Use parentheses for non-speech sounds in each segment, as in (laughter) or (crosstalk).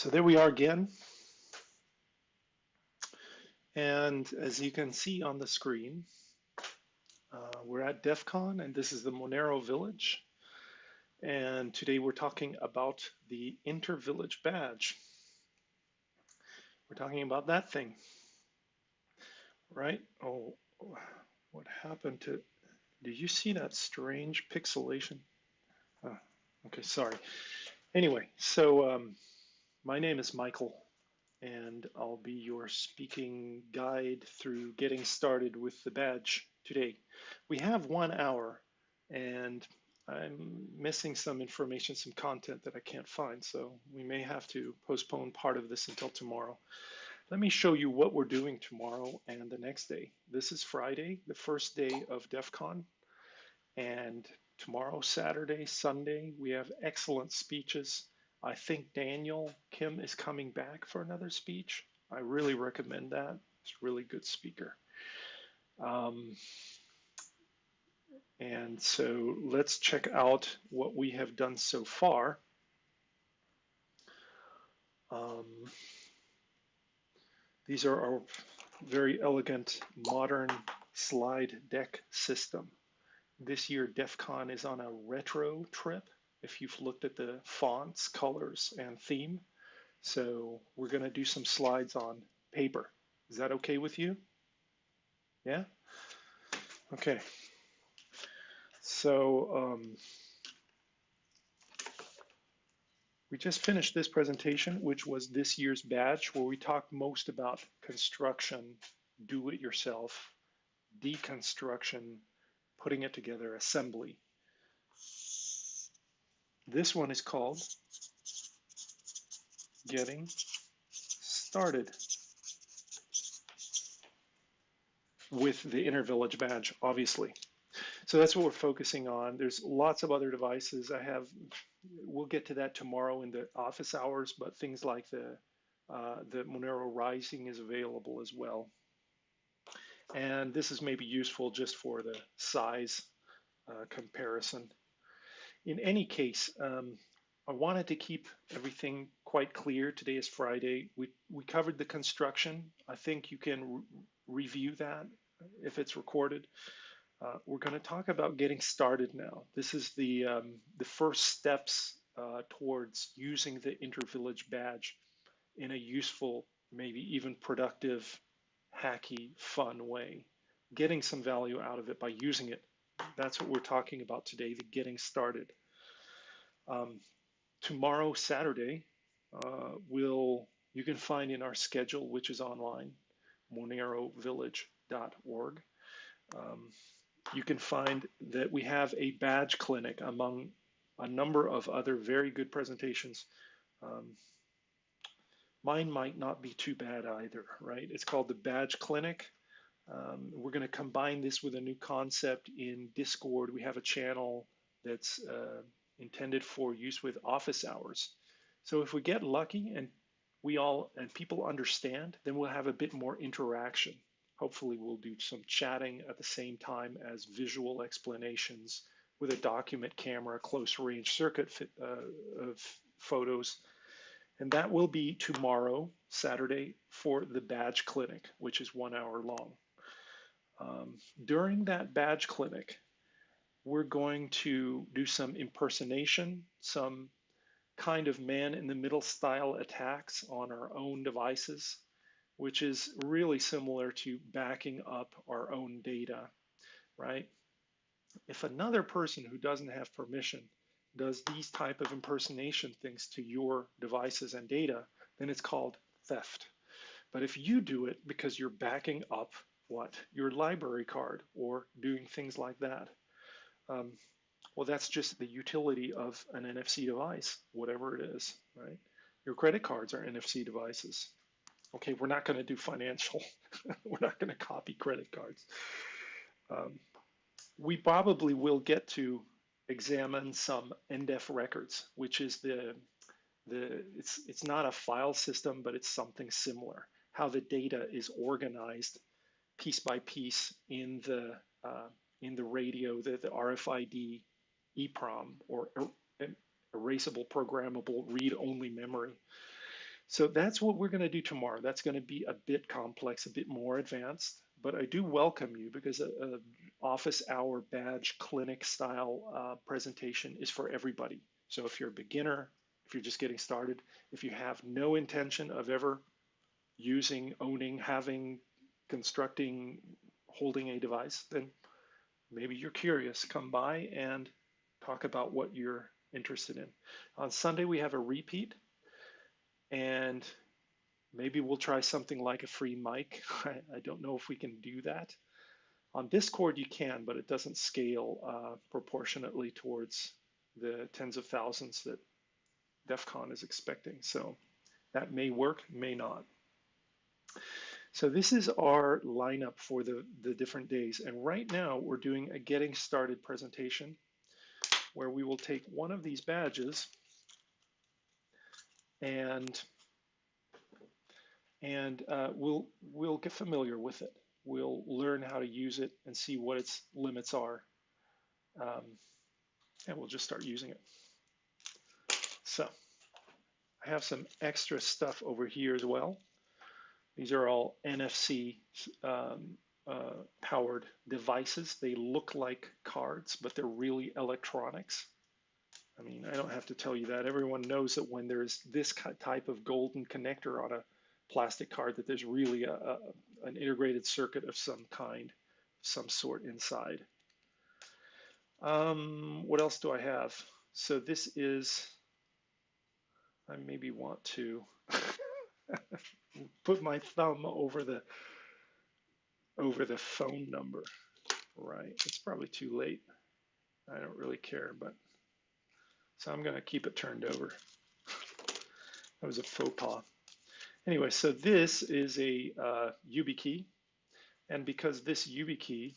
So there we are again. And as you can see on the screen, uh, we're at DEF CON and this is the Monero Village. And today we're talking about the Inter-Village Badge. We're talking about that thing, right? Oh, what happened to, did you see that strange pixelation? Oh, okay, sorry. Anyway, so um, my name is Michael, and I'll be your speaking guide through getting started with the badge today. We have one hour, and I'm missing some information, some content that I can't find, so we may have to postpone part of this until tomorrow. Let me show you what we're doing tomorrow and the next day. This is Friday, the first day of DEF CON, and tomorrow, Saturday, Sunday, we have excellent speeches I think Daniel Kim is coming back for another speech. I really recommend that. It's a really good speaker. Um, and so let's check out what we have done so far. Um, these are our very elegant modern slide deck system. This year DEF CON is on a retro trip if you've looked at the fonts, colors, and theme. So we're going to do some slides on paper. Is that okay with you? Yeah? Okay. So um, we just finished this presentation, which was this year's batch, where we talked most about construction, do it yourself, deconstruction, putting it together, assembly. This one is called Getting Started with the Inter-Village badge, obviously. So that's what we're focusing on. There's lots of other devices. I have, we'll get to that tomorrow in the office hours, but things like the, uh, the Monero Rising is available as well. And this is maybe useful just for the size uh, comparison in any case, um, I wanted to keep everything quite clear. Today is Friday. We, we covered the construction. I think you can re review that if it's recorded. Uh, we're going to talk about getting started now. This is the, um, the first steps uh, towards using the Inter-Village badge in a useful, maybe even productive, hacky, fun way. Getting some value out of it by using it that's what we're talking about today, the getting started. Um, tomorrow, Saturday, uh, will you can find in our schedule, which is online, monerovillage.org. Um, you can find that we have a badge clinic among a number of other very good presentations. Um, mine might not be too bad either, right? It's called the Badge Clinic. Um, we're going to combine this with a new concept in Discord. We have a channel that's uh, intended for use with office hours. So if we get lucky and we all and people understand, then we'll have a bit more interaction. Hopefully, we'll do some chatting at the same time as visual explanations with a document camera, close range circuit uh, of photos. And that will be tomorrow, Saturday, for the badge clinic, which is one hour long. Um, during that badge clinic, we're going to do some impersonation, some kind of man in the middle style attacks on our own devices, which is really similar to backing up our own data, right? If another person who doesn't have permission does these type of impersonation things to your devices and data, then it's called theft. But if you do it because you're backing up what? Your library card or doing things like that. Um, well, that's just the utility of an NFC device, whatever it is, right? Your credit cards are NFC devices. Okay, we're not going to do financial. (laughs) we're not going to copy credit cards. Um, we probably will get to examine some NDEF records, which is the the it's it's not a file system, but it's something similar. How the data is organized piece by piece in the uh, in the radio, the, the RFID EEPROM or er, erasable programmable read-only memory. So that's what we're going to do tomorrow. That's going to be a bit complex, a bit more advanced, but I do welcome you because a, a office hour badge clinic style uh, presentation is for everybody. So if you're a beginner, if you're just getting started, if you have no intention of ever using, owning, having, constructing, holding a device, then maybe you're curious. Come by and talk about what you're interested in. On Sunday, we have a repeat and maybe we'll try something like a free mic. (laughs) I, I, don't know if we can do that. On Discord, you can, but it doesn't scale uh, proportionately towards the tens of thousands that DEF CON is expecting. So that may work, may not. So this is our lineup for the, the different days. And right now we're doing a getting started presentation where we will take one of these badges and and uh, we'll we'll get familiar with it. We'll learn how to use it and see what its limits are, um, and we'll just start using it. So I have some extra stuff over here as well. These are all NFC um, uh, powered devices. They look like cards, but they're really electronics. I mean, I don't have to tell you that. Everyone knows that when there's this type of golden connector on a plastic card, that there's really a, a, an integrated circuit of some kind, some sort inside. Um, what else do I have? So this is, I maybe want to (laughs) put my thumb over the over the phone number. Right, it's probably too late. I don't really care, but so I'm going to keep it turned over. that was a faux pas. Anyway, so this is a uh, YubiKey. And because this YubiKey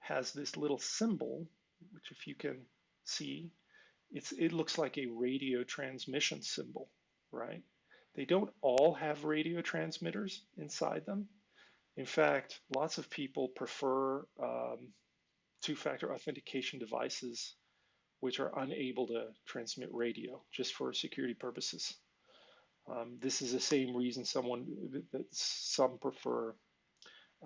has this little symbol, which if you can see, it's, it looks like a radio transmission symbol, right? They don't all have radio transmitters inside them. In fact, lots of people prefer um, two-factor authentication devices which are unable to transmit radio just for security purposes. Um, this is the same reason someone that some prefer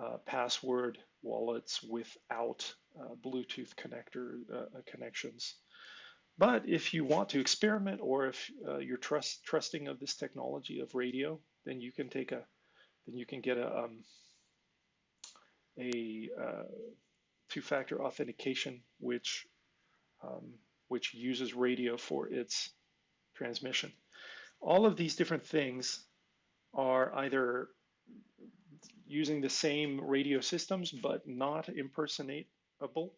uh, password wallets without uh, Bluetooth connector uh, connections. But if you want to experiment, or if uh, you're trust, trusting of this technology of radio, then you can take a, then you can get a um, a uh, two-factor authentication, which um, which uses radio for its transmission. All of these different things are either using the same radio systems but not impersonatable,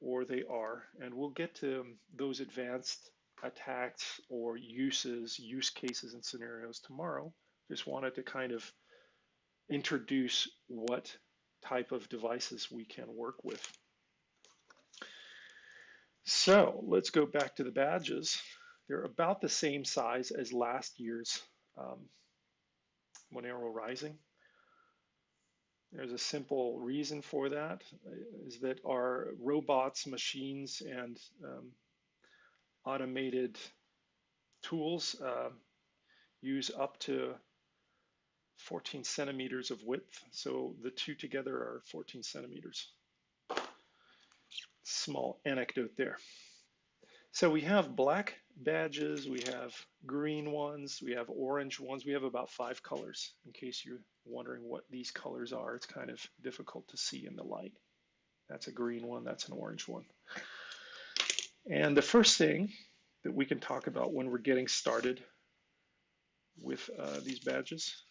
or they are. And we'll get to those advanced attacks or uses, use cases and scenarios tomorrow. Just wanted to kind of introduce what type of devices we can work with. So let's go back to the badges. They're about the same size as last year's um, Monero Rising. There's a simple reason for that, is that our robots, machines, and um, automated tools uh, use up to 14 centimeters of width. So the two together are 14 centimeters small anecdote there. So we have black badges, we have green ones, we have orange ones. We have about five colors. In case you're wondering what these colors are, it's kind of difficult to see in the light. That's a green one, that's an orange one. And the first thing that we can talk about when we're getting started with uh, these badges,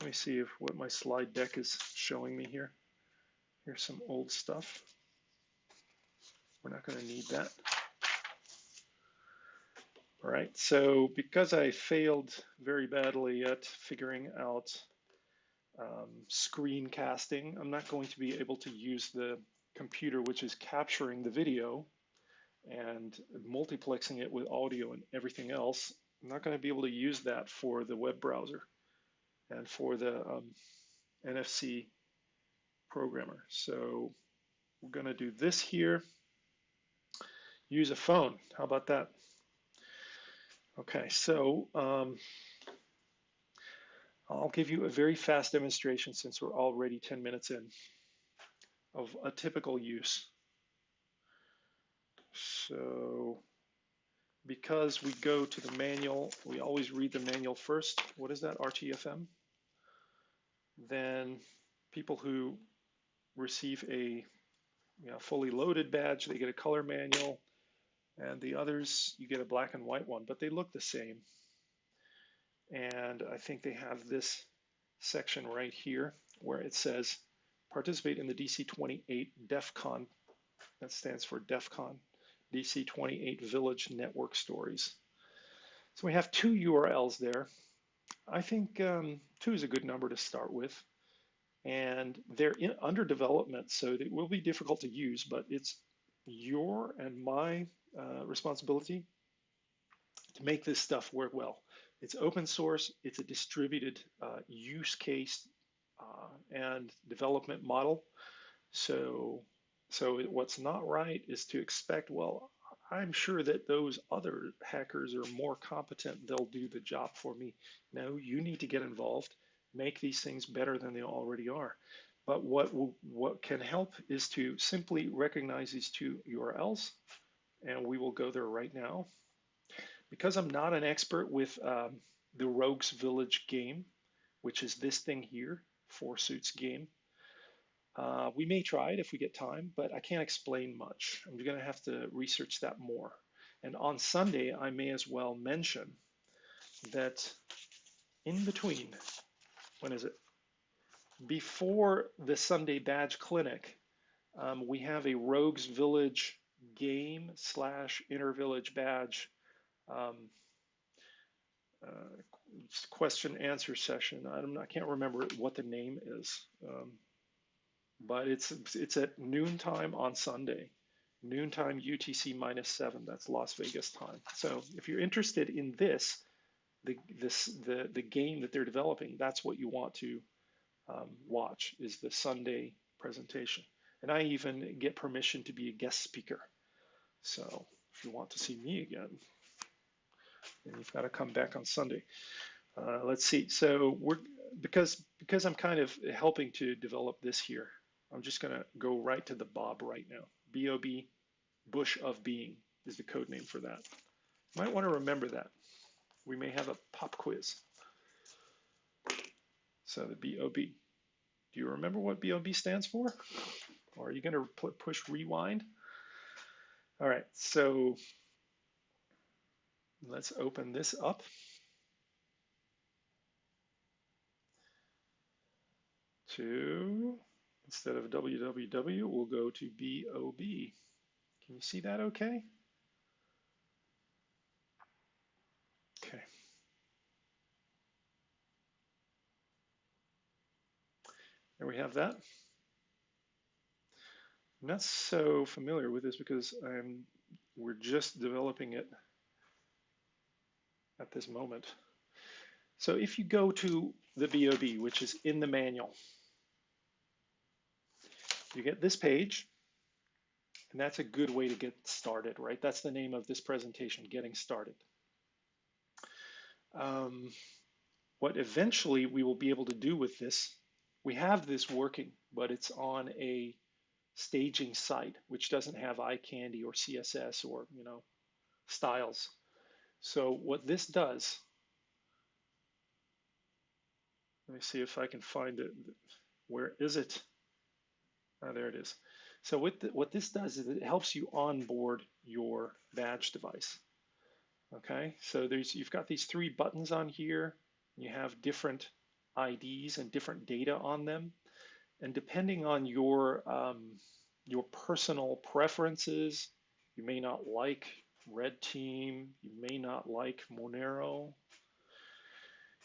let me see if what my slide deck is showing me here. Here's some old stuff. We're not going to need that. All right, so because I failed very badly at figuring out um, screencasting, I'm not going to be able to use the computer which is capturing the video and multiplexing it with audio and everything else. I'm not going to be able to use that for the web browser and for the um, NFC programmer. So we're going to do this here use a phone. How about that? Okay, so um, I'll give you a very fast demonstration since we're already 10 minutes in of a typical use. So because we go to the manual, we always read the manual first. What is that, RTFM? Then people who receive a you know, fully loaded badge, they get a color manual, and the others, you get a black and white one, but they look the same. And I think they have this section right here where it says participate in the DC28 DEF CON. That stands for DEF CON, DC28 Village Network Stories. So we have two URLs there. I think um, two is a good number to start with. And they're in, under development, so it will be difficult to use, but it's your and my uh, responsibility to make this stuff work well. It's open source, it's a distributed uh, use case uh, and development model. So, so what's not right is to expect, well, I'm sure that those other hackers are more competent, they'll do the job for me. No, you need to get involved, make these things better than they already are. But what, what can help is to simply recognize these two URLs, and we will go there right now. Because I'm not an expert with um, the Rogues Village game, which is this thing here, Four Suits game, uh, we may try it if we get time, but I can't explain much. I'm going to have to research that more. And on Sunday, I may as well mention that in between, when is it? Before the Sunday Badge Clinic, um, we have a Rogues Village game slash Intervillage Badge um, uh, question answer session. I'm, I can't remember what the name is, um, but it's it's at noontime on Sunday, noontime UTC minus seven. That's Las Vegas time. So if you're interested in this, the this the the game that they're developing, that's what you want to um, watch is the Sunday presentation. And I even get permission to be a guest speaker. So if you want to see me again, then you've got to come back on Sunday. Uh, let's see. So we're because because I'm kind of helping to develop this here. I'm just going to go right to the Bob right now. Bob Bush of Being is the code name for that. You might want to remember that. We may have a pop quiz. So the BOB. Do you remember what BOB stands for? Or are you going to push rewind? All right, so let's open this up. To, instead of www, we'll go to BOB. Can you see that okay? Okay. There we have that. I'm not so familiar with this because I'm we're just developing it at this moment. So if you go to the BOB, which is in the manual, you get this page, and that's a good way to get started, right? That's the name of this presentation, Getting Started. Um, what eventually we will be able to do with this we have this working, but it's on a staging site, which doesn't have eye candy or CSS or, you know, styles. So what this does, let me see if I can find it. Where is it? Oh, there it is. So what, the, what this does is it helps you onboard your badge device. Okay, so there's you've got these three buttons on here. You have different IDs and different data on them. And depending on your, um, your personal preferences, you may not like Red Team, you may not like Monero.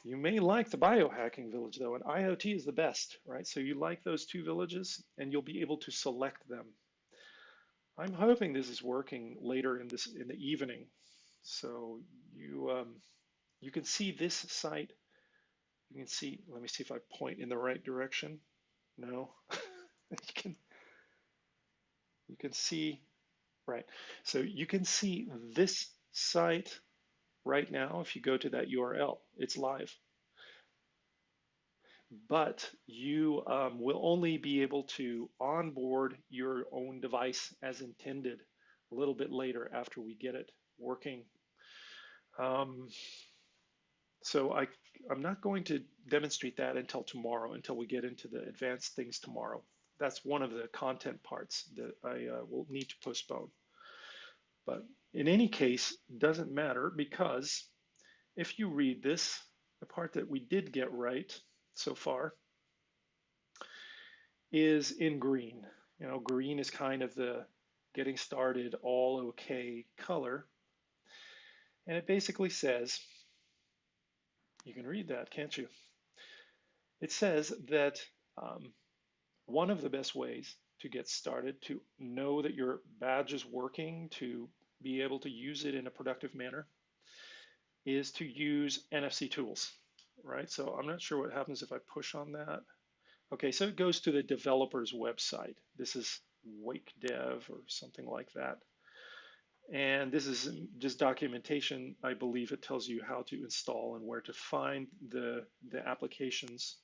You may like the biohacking village though, and IoT is the best, right? So you like those two villages and you'll be able to select them. I'm hoping this is working later in this in the evening. So you um, you can see this site you can see, let me see if I point in the right direction. No, (laughs) you can, you can see, right. So you can see this site right now if you go to that URL. It's live. But you um, will only be able to onboard your own device as intended a little bit later after we get it working. Um, so I, I'm not going to demonstrate that until tomorrow, until we get into the advanced things tomorrow. That's one of the content parts that I uh, will need to postpone. But in any case, doesn't matter because if you read this, the part that we did get right so far is in green. You know, green is kind of the getting started all okay color. And it basically says, you can read that, can't you? It says that um, one of the best ways to get started, to know that your badge is working, to be able to use it in a productive manner, is to use NFC tools, right? So I'm not sure what happens if I push on that. Okay, so it goes to the developer's website. This is wakdev or something like that. And this is just documentation. I believe it tells you how to install and where to find the, the applications.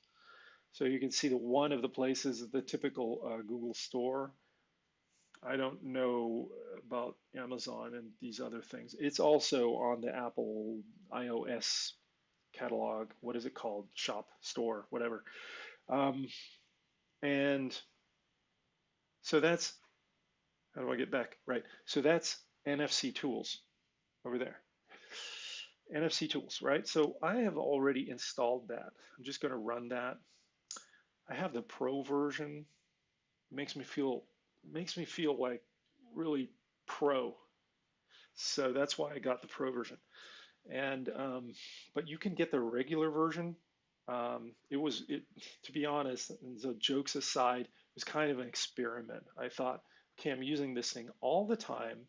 So you can see that one of the places is the typical uh, Google Store. I don't know about Amazon and these other things. It's also on the Apple iOS catalog. What is it called? Shop, store, whatever. Um, and so that's, how do I get back? Right. So that's NFC tools over there. NFC tools, right? So I have already installed that. I'm just going to run that. I have the pro version. It makes me feel makes me feel like really pro. So that's why I got the pro version. And um, but you can get the regular version. Um, it was it to be honest, and so jokes aside, it was kind of an experiment. I thought, okay, I'm using this thing all the time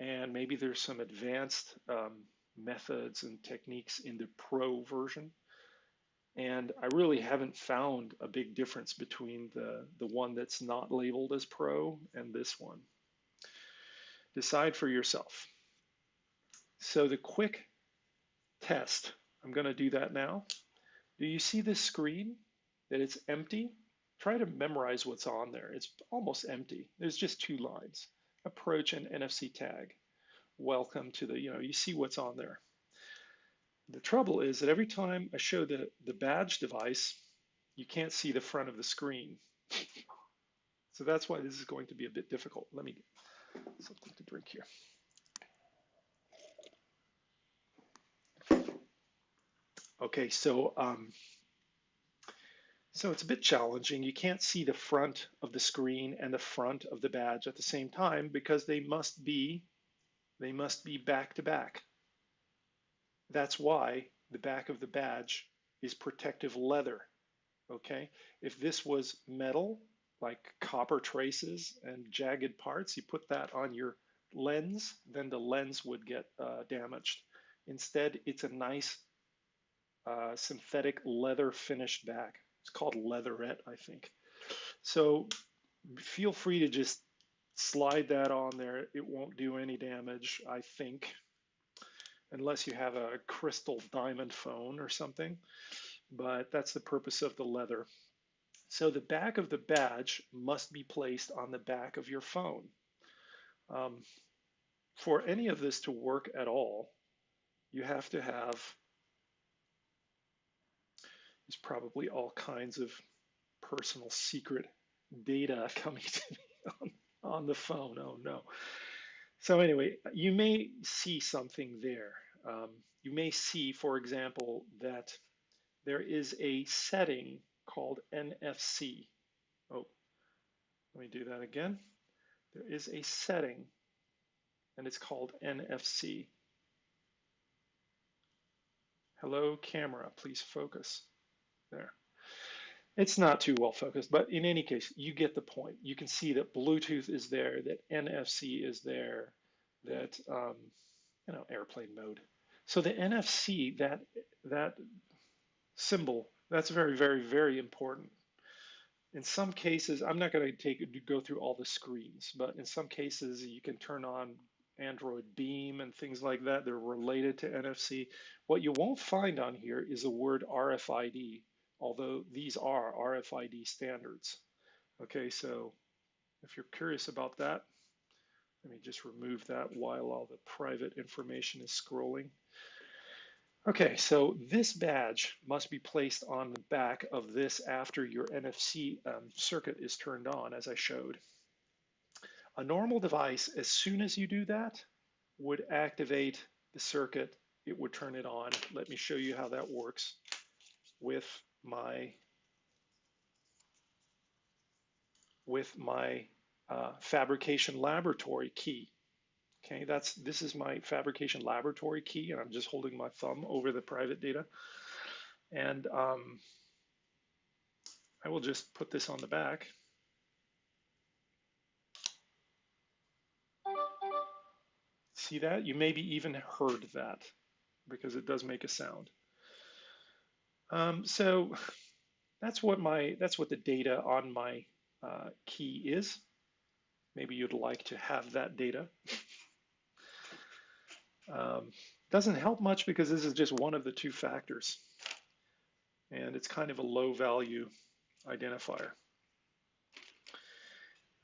and maybe there's some advanced um, methods and techniques in the pro version. And I really haven't found a big difference between the, the one that's not labeled as pro and this one. Decide for yourself. So the quick test, I'm going to do that now. Do you see this screen that it's empty? Try to memorize what's on there. It's almost empty. There's just two lines approach an NFC tag. Welcome to the, you know, you see what's on there. The trouble is that every time I show the, the badge device, you can't see the front of the screen. (laughs) so that's why this is going to be a bit difficult. Let me get something to drink here. Okay, so um, so it's a bit challenging. You can't see the front of the screen and the front of the badge at the same time because they must be they must be back to back. That's why the back of the badge is protective leather. Okay? If this was metal, like copper traces and jagged parts, you put that on your lens, then the lens would get uh, damaged. Instead, it's a nice uh, synthetic leather finished back. It's called leatherette, I think. So feel free to just slide that on there. It won't do any damage, I think, unless you have a crystal diamond phone or something. But that's the purpose of the leather. So the back of the badge must be placed on the back of your phone. Um, for any of this to work at all, you have to have there's probably all kinds of personal secret data (laughs) coming to me on, on the phone. Oh no. So anyway, you may see something there. Um, you may see, for example, that there is a setting called NFC. Oh, let me do that again. There is a setting and it's called NFC. Hello camera, please focus there. It's not too well focused, but in any case, you get the point. You can see that Bluetooth is there, that NFC is there, that um, you know airplane mode. So the NFC, that that symbol, that's very, very, very important. In some cases, I'm not going to take go through all the screens, but in some cases, you can turn on Android Beam and things like that. They're related to NFC. What you won't find on here is a word RFID, although these are RFID standards. Okay, so if you're curious about that, let me just remove that while all the private information is scrolling. Okay, so this badge must be placed on the back of this after your NFC um, circuit is turned on, as I showed. A normal device, as soon as you do that, would activate the circuit. It would turn it on. Let me show you how that works with my with my uh, fabrication laboratory key. Okay, that's this is my fabrication laboratory key, and I'm just holding my thumb over the private data. And um, I will just put this on the back. See that? You maybe even heard that because it does make a sound. Um, so that's what my that's what the data on my uh, key is. Maybe you'd like to have that data. (laughs) um, doesn't help much because this is just one of the two factors. And it's kind of a low value identifier.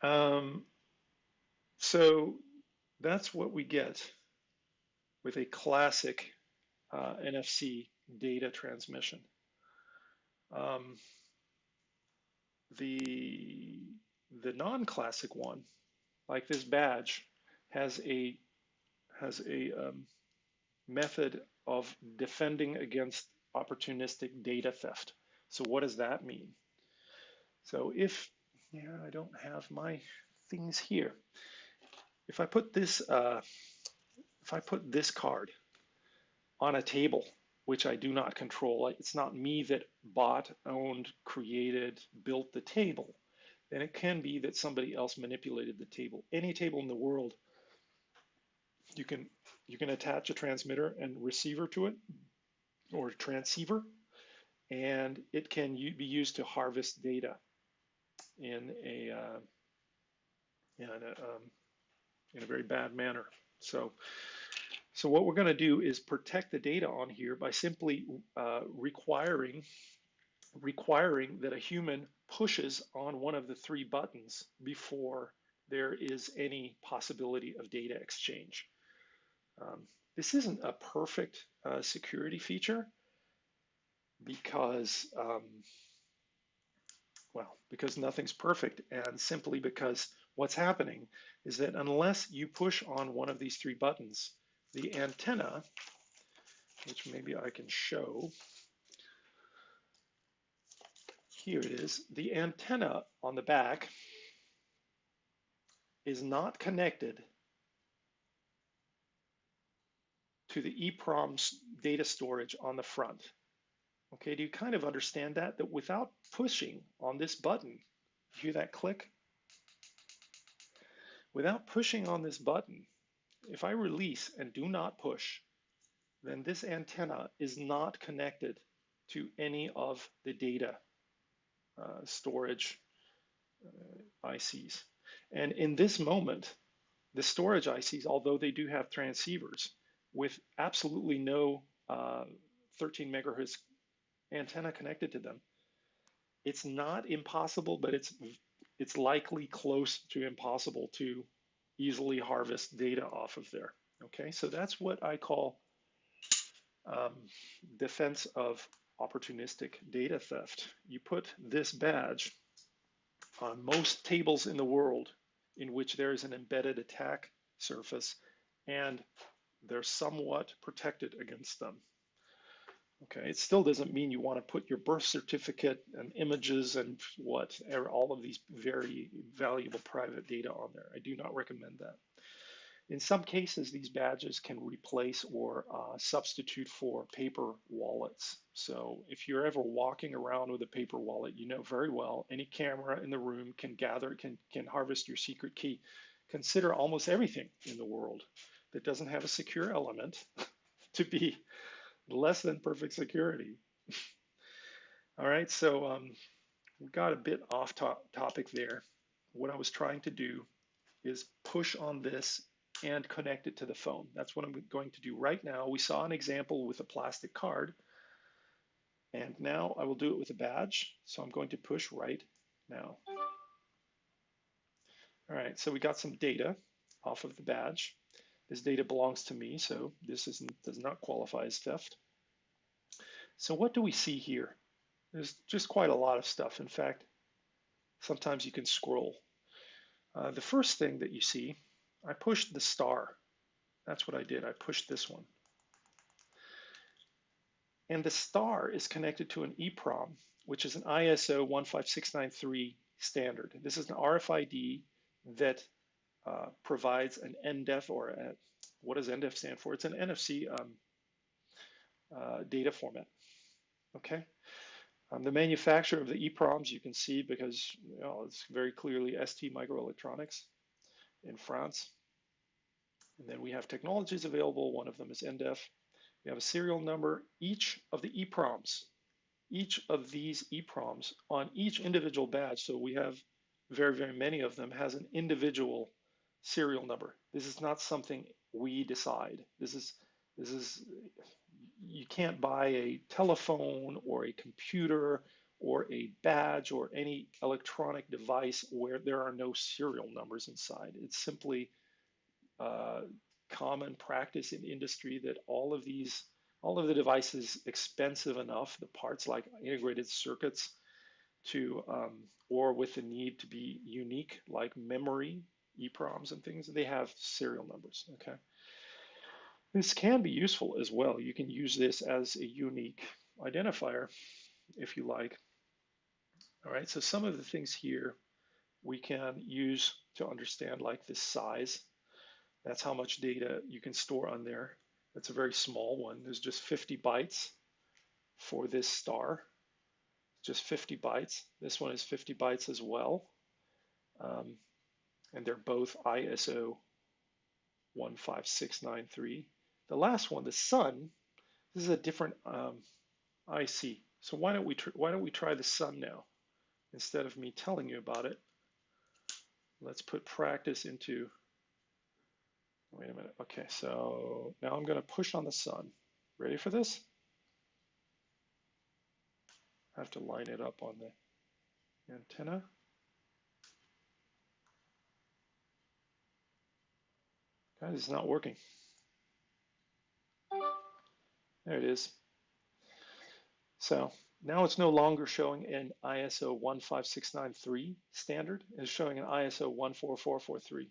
Um, so that's what we get with a classic uh, NFC data transmission. Um, the the non-classic one like this badge, has a has a um, method of defending against opportunistic data theft. So what does that mean? So if, yeah, I don't have my things here. If I put this, uh, if I put this card on a table, which I do not control, it's not me that bought, owned, created, built the table then it can be that somebody else manipulated the table. Any table in the world, you can you can attach a transmitter and receiver to it, or transceiver, and it can be used to harvest data in a uh, in a, um, in a very bad manner. So. So what we're going to do is protect the data on here by simply uh, requiring requiring that a human pushes on one of the three buttons before there is any possibility of data exchange. Um, this isn't a perfect uh, security feature because, um, well, because nothing's perfect and simply because what's happening is that unless you push on one of these three buttons, the antenna, which maybe I can show, here it is, the antenna on the back is not connected to the EEPROM data storage on the front. Okay, do you kind of understand that? That without pushing on this button, hear that click? Without pushing on this button, if I release and do not push, then this antenna is not connected to any of the data uh, storage uh, ICs. And in this moment, the storage ICs, although they do have transceivers with absolutely no uh, 13 megahertz antenna connected to them, it's not impossible, but it's it's likely close to impossible to easily harvest data off of there. Okay, so that's what I call um, defense of opportunistic data theft. You put this badge on most tables in the world in which there is an embedded attack surface and they're somewhat protected against them. Okay, it still doesn't mean you want to put your birth certificate and images and what, all of these very valuable private data on there. I do not recommend that. In some cases, these badges can replace or uh, substitute for paper wallets. So if you're ever walking around with a paper wallet, you know very well any camera in the room can gather, can, can harvest your secret key. Consider almost everything in the world that doesn't have a secure element (laughs) to be less than perfect security. (laughs) All right, so um, we got a bit off to topic there. What I was trying to do is push on this and connect it to the phone. That's what I'm going to do right now. We saw an example with a plastic card. And now I will do it with a badge. So I'm going to push right now. All right, so we got some data off of the badge. This data belongs to me, so this isn't, does not qualify as theft. So what do we see here? There's just quite a lot of stuff. In fact, sometimes you can scroll. Uh, the first thing that you see, I pushed the star. That's what I did. I pushed this one. And the star is connected to an EEPROM, which is an ISO 15693 standard. This is an RFID that uh, provides an NDEF or a, what does NDEF stand for? It's an NFC um, uh, data format. Okay. Um, the manufacturer of the EEPROMs you can see because you know, it's very clearly ST Microelectronics in France. And then we have technologies available. One of them is NDEF. We have a serial number. Each of the EEPROMs, each of these EEPROMs on each individual badge, so we have very, very many of them, has an individual serial number. This is not something we decide. This is this is you can't buy a telephone or a computer or a badge or any electronic device where there are no serial numbers inside. It's simply uh, common practice in industry that all of these, all of the devices expensive enough, the parts like integrated circuits to, um, or with the need to be unique, like memory, EEPROMs and things, they have serial numbers, okay? This can be useful as well. You can use this as a unique identifier if you like. All right, so some of the things here we can use to understand like this size. That's how much data you can store on there. That's a very small one. There's just 50 bytes for this star, just 50 bytes. This one is 50 bytes as well. Um, and they're both ISO 15693. The last one, the sun, this is a different um, IC. So why don't we why don't we try the sun now instead of me telling you about it? Let's put practice into. Wait a minute. Okay, so now I'm going to push on the sun. Ready for this? I have to line it up on the antenna. Guys, it's not working. There it is. So now it's no longer showing an ISO 15693 standard. It's showing an ISO 14443.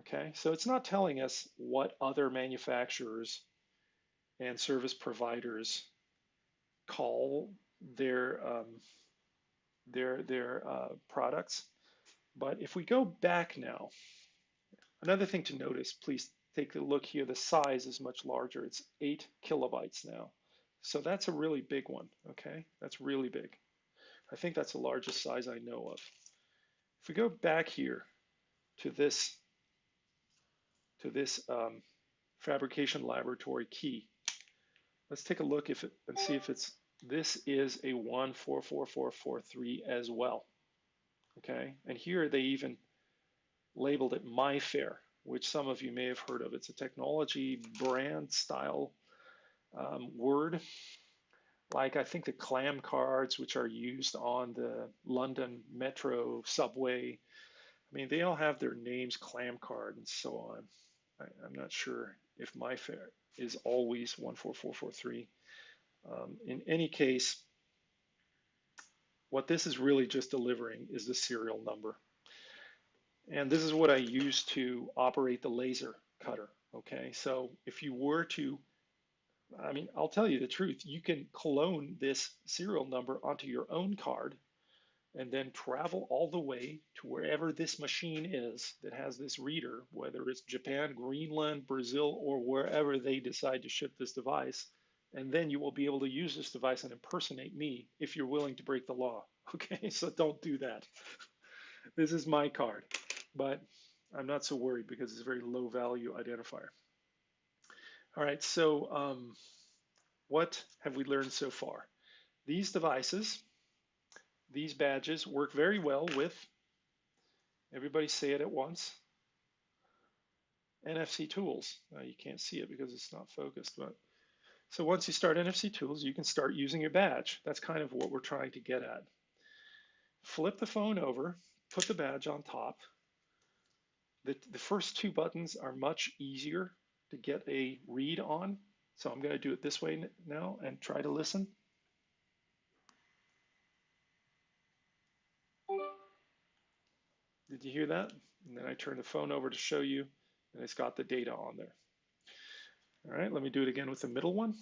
Okay, so it's not telling us what other manufacturers and service providers call their um, their their uh, products. But if we go back now, another thing to notice, please take a look here, the size is much larger. It's eight kilobytes now. So that's a really big one, okay? That's really big. I think that's the largest size I know of. If we go back here to this, to this um, fabrication laboratory key, let's take a look if it, and see if it's, this is a 144443 as well, okay? And here they even labeled it MIFARE, which some of you may have heard of. It's a technology brand style um, word, like I think the clam cards, which are used on the London metro subway. I mean, they all have their names, clam card, and so on. I, am not sure if MIFARE is always 14443. Um, in any case, what this is really just delivering is the serial number. And this is what I use to operate the laser cutter. Okay, so if you were to, I mean, I'll tell you the truth, you can clone this serial number onto your own card and then travel all the way to wherever this machine is that has this reader, whether it's Japan, Greenland, Brazil, or wherever they decide to ship this device. And then you will be able to use this device and impersonate me if you're willing to break the law. (laughs) Okay, so don't do that. This is my card but I'm not so worried because it's a very low value identifier. All right, so um, what have we learned so far? These devices, these badges work very well with, everybody say it at once, NFC tools. Now you can't see it because it's not focused, but so once you start NFC tools, you can start using your badge. That's kind of what we're trying to get at. Flip the phone over, put the badge on top. The, the first two buttons are much easier to get a read on. So I'm going to do it this way now and try to listen. Did you hear that? And then I turn the phone over to show you, and it's got the data on there. All right, let me do it again with the middle one.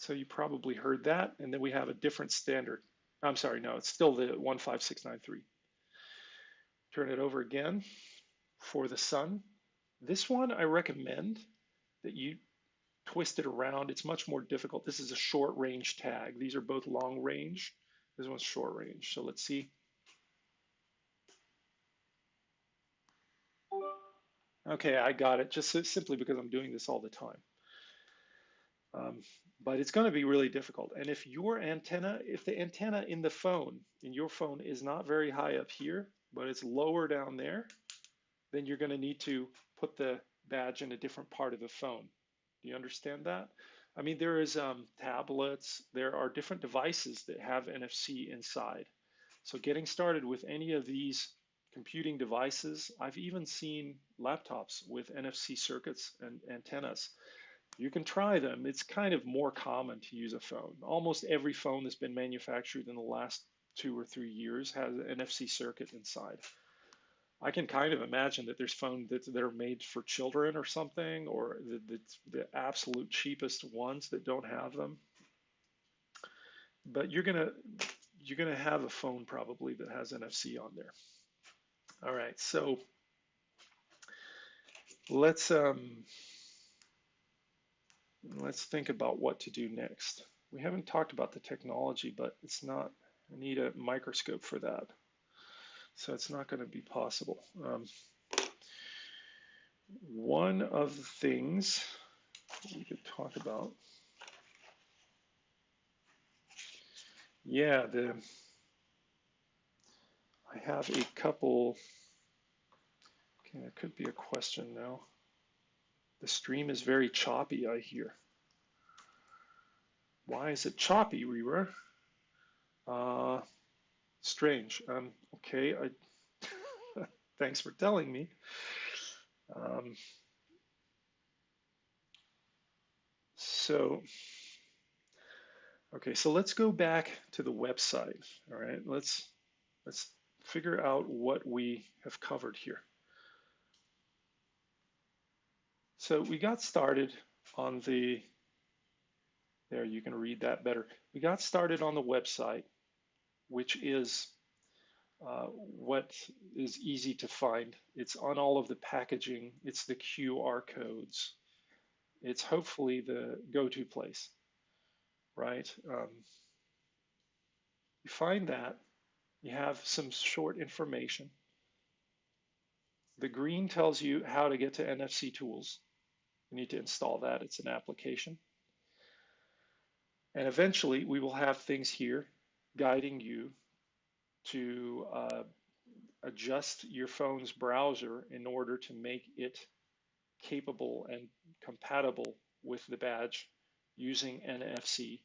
So you probably heard that, and then we have a different standard. I'm sorry, no, it's still the 15693. Turn it over again for the sun. This one I recommend that you twist it around. It's much more difficult. This is a short range tag. These are both long range. This one's short range. So let's see. Okay, I got it, just simply because I'm doing this all the time. Um, but it's going to be really difficult. And if your antenna, if the antenna in the phone, in your phone is not very high up here, but it's lower down there, then you're going to need to put the badge in a different part of the phone. Do you understand that? I mean, there is um, tablets, there are different devices that have NFC inside. So getting started with any of these computing devices, I've even seen laptops with NFC circuits and antennas. You can try them. It's kind of more common to use a phone. Almost every phone that's been manufactured in the last two or three years has an NFC circuit inside. I can kind of imagine that there's phones that, that are made for children or something, or the, the, the absolute cheapest ones that don't have them. But you're gonna you're gonna have a phone probably that has NFC on there. All right, so let's um, let's think about what to do next. We haven't talked about the technology, but it's not. I need a microscope for that. So it's not going to be possible. Um, one of the things we could talk about, yeah, the I have a couple, okay, that could be a question now. The stream is very choppy, I hear. Why is it choppy, Reaver? Uh, strange. Um, okay, I (laughs) thanks for telling me. Um, so, okay, so let's go back to the website. All right, let's let's figure out what we have covered here. So we got started on the, there you can read that better. We got started on the website which is uh, what is easy to find. It's on all of the packaging. It's the QR codes. It's hopefully the go-to place, right? Um, you find that, you have some short information. The green tells you how to get to NFC tools. You need to install that. It's an application. And eventually we will have things here guiding you to uh, adjust your phone's browser in order to make it capable and compatible with the badge using NFC.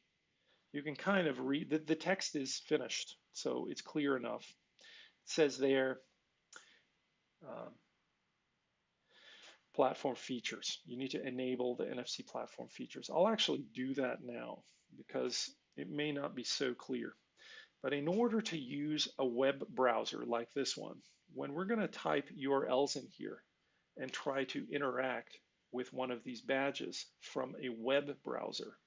You can kind of read, the, the text is finished, so it's clear enough. It says there, um, platform features. You need to enable the NFC platform features. I'll actually do that now because it may not be so clear. But in order to use a web browser like this one, when we're going to type URLs in here and try to interact with one of these badges from a web browser,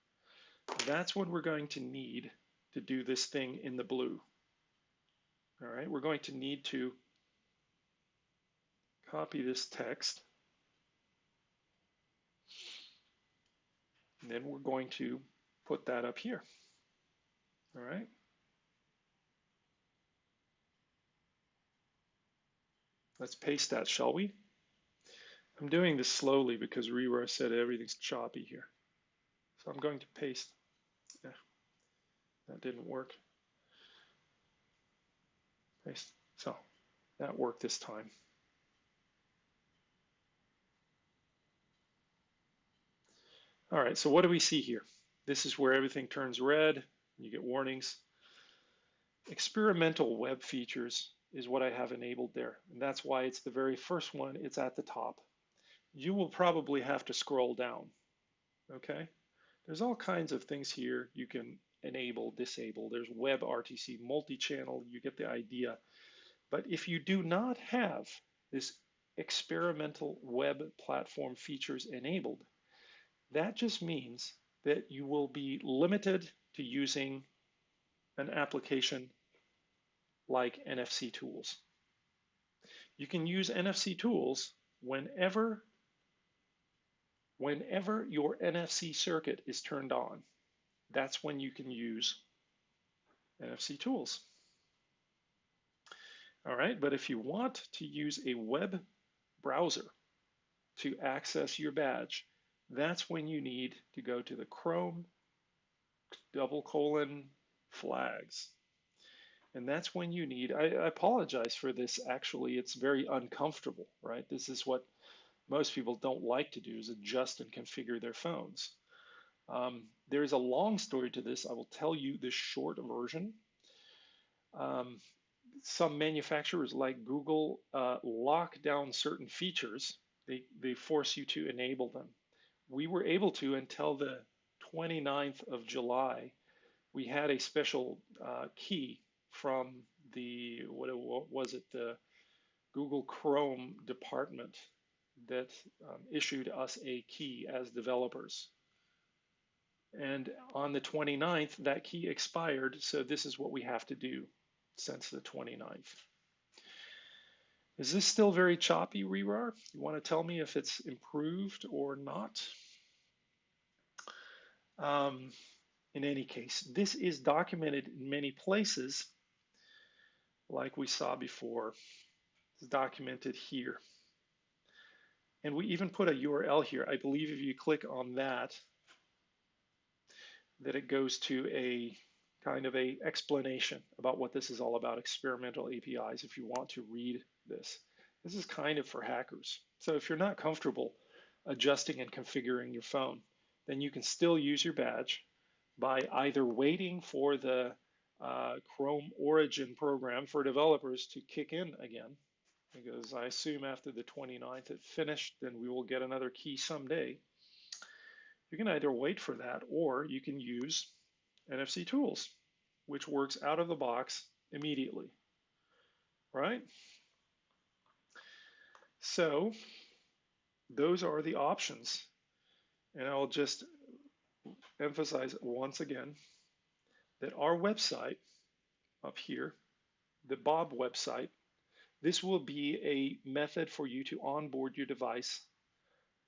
that's what we're going to need to do this thing in the blue. All right, we're going to need to copy this text. And then we're going to put that up here. All right. Let's paste that, shall we? I'm doing this slowly because Rewire said everything's choppy here. So I'm going to paste. Yeah, that didn't work. Paste. So That worked this time. All right, so what do we see here? This is where everything turns red. You get warnings. Experimental web features is what I have enabled there. And that's why it's the very first one. It's at the top. You will probably have to scroll down. Okay? There's all kinds of things here you can enable, disable. There's WebRTC multi-channel. You get the idea. But if you do not have this experimental web platform features enabled, that just means that you will be limited to using an application like NFC tools. You can use NFC tools whenever, whenever your NFC circuit is turned on. That's when you can use NFC tools. All right, but if you want to use a web browser to access your badge, that's when you need to go to the Chrome double colon flags. And that's when you need, I, I, apologize for this, actually, it's very uncomfortable, right? This is what most people don't like to do is adjust and configure their phones. Um, there's a long story to this. I will tell you the short version. Um, some manufacturers like Google uh, lock down certain features. They, they force you to enable them we were able to until the 29th of July. We had a special uh, key from the what, what, was it the Google Chrome department that um, issued us a key as developers. And on the 29th, that key expired, so this is what we have to do since the 29th. Is this still very choppy, Rehrar? You want to tell me if it's improved or not? Um, in any case, this is documented in many places, like we saw before. It's documented here. And we even put a URL here. I believe if you click on that, that it goes to a kind of a explanation about what this is all about, experimental APIs, if you want to read this. This is kind of for hackers. So if you're not comfortable adjusting and configuring your phone, then you can still use your badge by either waiting for the uh, Chrome Origin program for developers to kick in again, because I assume after the 29th it finished, then we will get another key someday. You can either wait for that or you can use NFC tools, which works out of the box immediately, right? So those are the options. And I'll just emphasize once again that our website up here, the Bob website, this will be a method for you to onboard your device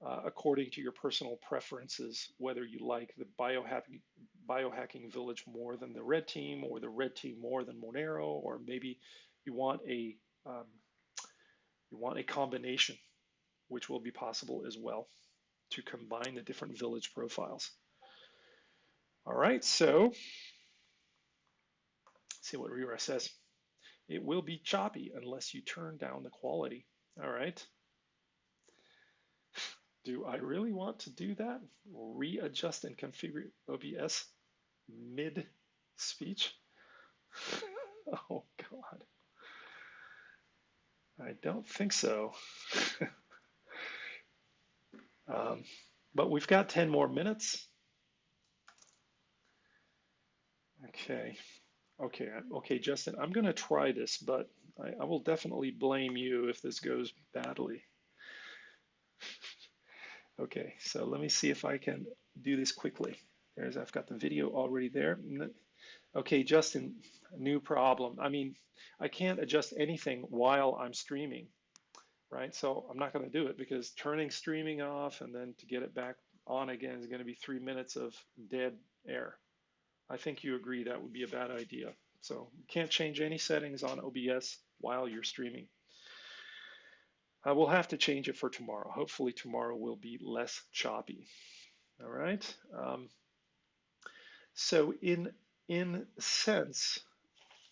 uh, according to your personal preferences, whether you like the biohacking, biohacking village more than the red team or the red team more than Monero, or maybe you want a um, you want a combination, which will be possible as well to combine the different village profiles. All right, so see what Rira says. It will be choppy unless you turn down the quality. All right. Do I really want to do that? Readjust and configure OBS mid speech? (laughs) oh, God. I don't think so. (laughs) um, but we've got 10 more minutes. Okay. Okay, okay, Justin, I'm going to try this, but I, I will definitely blame you if this goes badly. (laughs) okay, so let me see if I can do this quickly. There's, I've got the video already there. Okay, Justin, new problem. I mean, I can't adjust anything while I'm streaming, right? So I'm not going to do it because turning streaming off and then to get it back on again is going to be three minutes of dead air. I think you agree that would be a bad idea. So you can't change any settings on OBS while you're streaming. I will have to change it for tomorrow. Hopefully tomorrow will be less choppy. All right. Um, so in in sense,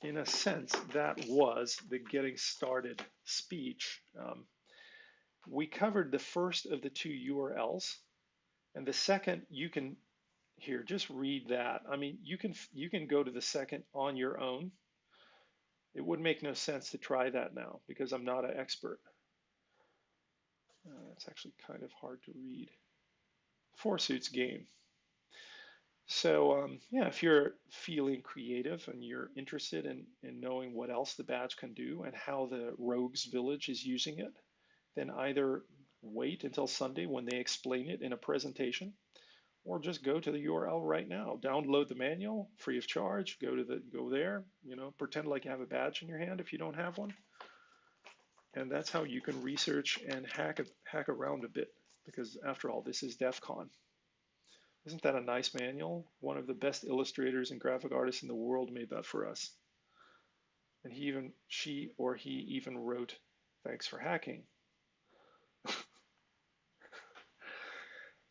in a sense, that was the getting started speech. Um, we covered the first of the two URLs, and the second you can here just read that. I mean, you can you can go to the second on your own. It would make no sense to try that now because I'm not an expert. Uh, it's actually kind of hard to read. Four suits game. So um, yeah, if you're feeling creative and you're interested in, in knowing what else the badge can do and how the Rogues Village is using it, then either wait until Sunday when they explain it in a presentation, or just go to the URL right now. Download the manual free of charge. Go to the go there. You know, pretend like you have a badge in your hand if you don't have one, and that's how you can research and hack hack around a bit. Because after all, this is DEF CON. Isn't that a nice manual? One of the best illustrators and graphic artists in the world made that for us. And he even, she or he even wrote, thanks for hacking. (laughs)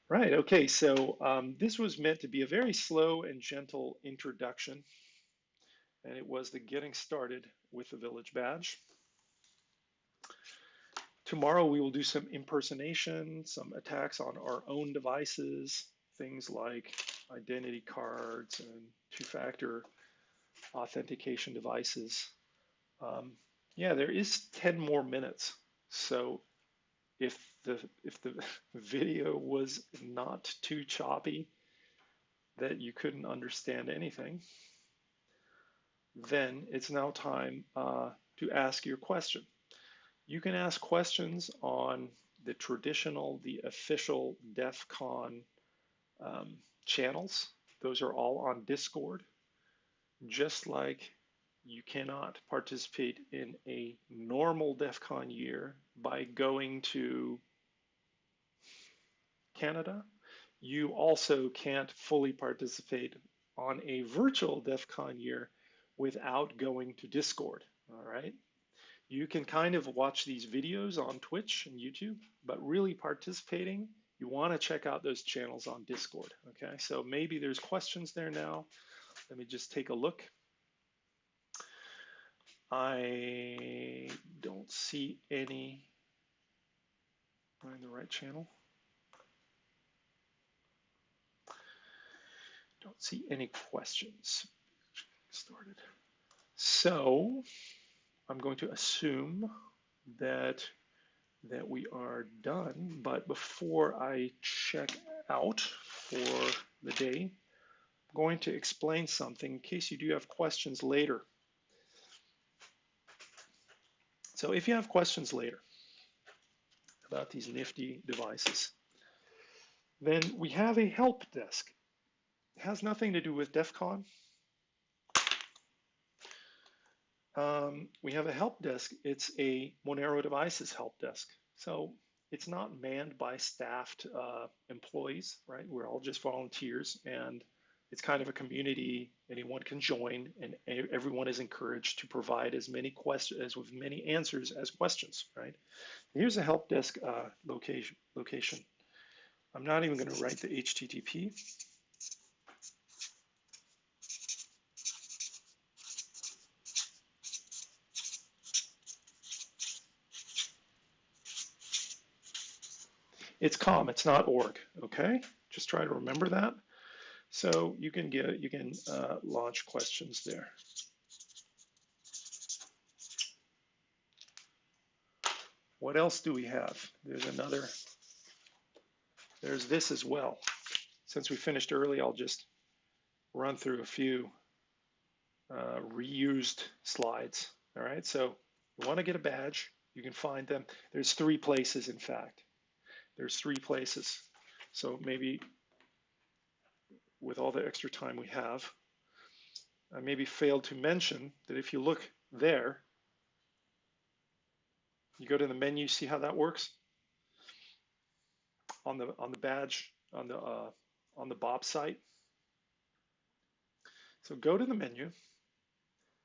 right, okay, so um, this was meant to be a very slow and gentle introduction. And it was the getting started with the village badge. Tomorrow we will do some impersonation, some attacks on our own devices, things like identity cards and two-factor authentication devices. Um, yeah, there is 10 more minutes. So if the if the (laughs) video was not too choppy that you couldn't understand anything, then it's now time uh, to ask your question. You can ask questions on the traditional, the official DEF CON um, channels. Those are all on Discord. Just like you cannot participate in a normal DEF CON year by going to Canada, you also can't fully participate on a virtual DEF CON year without going to Discord, all right? You can kind of watch these videos on Twitch and YouTube, but really participating you want to check out those channels on Discord. Okay, so maybe there's questions there now. Let me just take a look. I don't see any. Am I in the right channel? Don't see any questions. Started. So I'm going to assume that that we are done. But before I check out for the day, I'm going to explain something in case you do have questions later. So if you have questions later about these nifty devices, then we have a help desk. It has nothing to do with DEF CON. Um, we have a help desk. It's a Monero Devices help desk. So it's not manned by staffed uh, employees, right? We're all just volunteers and it's kind of a community anyone can join and everyone is encouraged to provide as many questions as with many answers as questions right here's a help desk uh, location location i'm not even going to write the http It's com, it's not org, okay? Just try to remember that. So you can get, you can uh, launch questions there. What else do we have? There's another, there's this as well. Since we finished early, I'll just run through a few uh, reused slides. All right, so you want to get a badge, you can find them. There's three places, in fact. There's three places. So maybe with all the extra time we have, I maybe failed to mention that if you look there, you go to the menu, see how that works? On the on the badge, on the uh, on the Bob site. So go to the menu.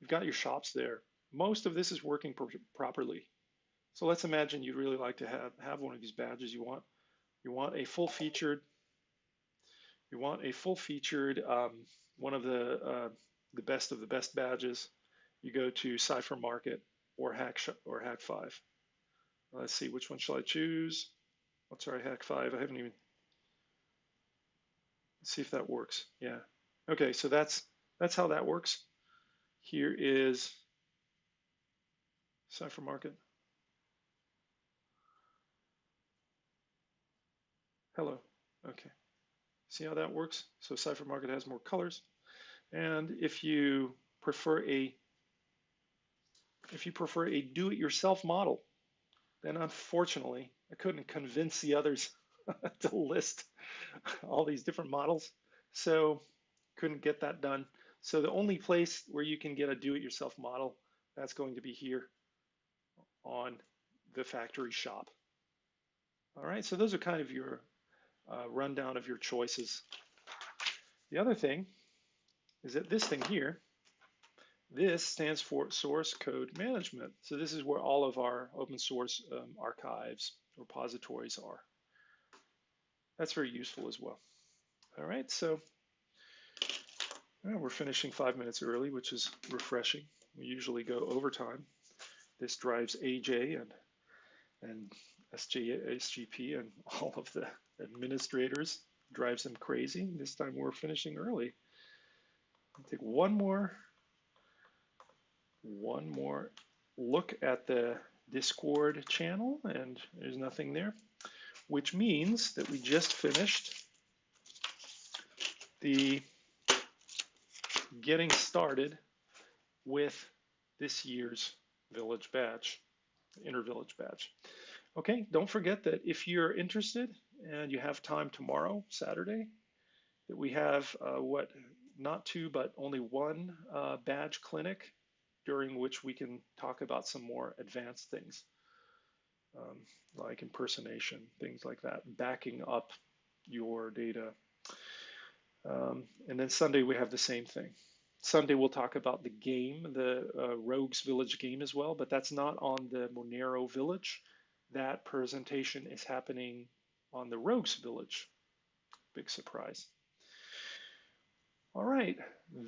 You've got your shops there. Most of this is working properly. So let's imagine you'd really like to have, have one of these badges. You want you want a full featured you want a full featured um, one of the uh, the best of the best badges. you go to Cipher Market or Hack or Hak5. Let's see, which one shall I choose? Oh, sorry, Hak5. I haven't even. Let's see if that works. Yeah. Okay, so that's that's how that works. Here is Cipher Market. Hello. Okay. See how that works? So Cipher Market has more colors. And if you prefer a if you prefer a do-it-yourself model, then unfortunately, I couldn't convince the others (laughs) to list all these different models. So couldn't get that done. So the only place where you can get a do-it-yourself model, that's going to be here on the factory shop. All right, so those are kind of your uh, rundown of your choices. The other thing is that this thing here, this stands for source code management. So this is where all of our open source um, archives, repositories are. That's very useful as well. All right, so well, we're finishing five minutes early, which is refreshing. We usually go overtime. This drives AJ and and SJ, SGP and (laughs) all of the administrators, drives them crazy. This time we're finishing early. I'll take one more, one more look at the Discord channel, and there's nothing there, which means that we just finished the getting started with this year's village batch, inner village badge. Okay, don't forget that if you're interested and you have time tomorrow, Saturday, that we have uh, what, not two, but only one uh, badge clinic during which we can talk about some more advanced things, um, like impersonation, things like that, backing up your data. Um, and then Sunday we have the same thing. Sunday we'll talk about the game, the uh, Rogues Village game as well, but that's not on the Monero Village that presentation is happening on the Rogues Village. Big surprise. All right,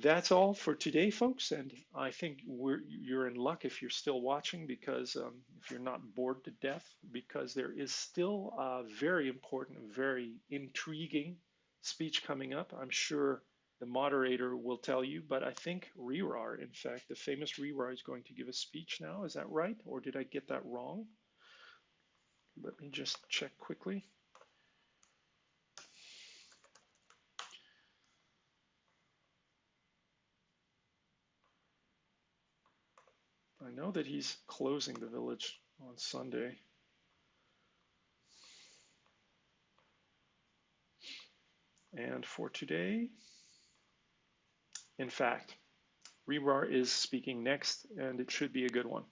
that's all for today, folks. And I think you're in luck if you're still watching because um, if you're not bored to death, because there is still a very important, very intriguing speech coming up. I'm sure the moderator will tell you, but I think Rehrar, in fact, the famous Rehrar is going to give a speech now. Is that right? Or did I get that wrong? Let me just check quickly. I know that he's closing the village on Sunday. And for today, in fact, Rebar is speaking next, and it should be a good one.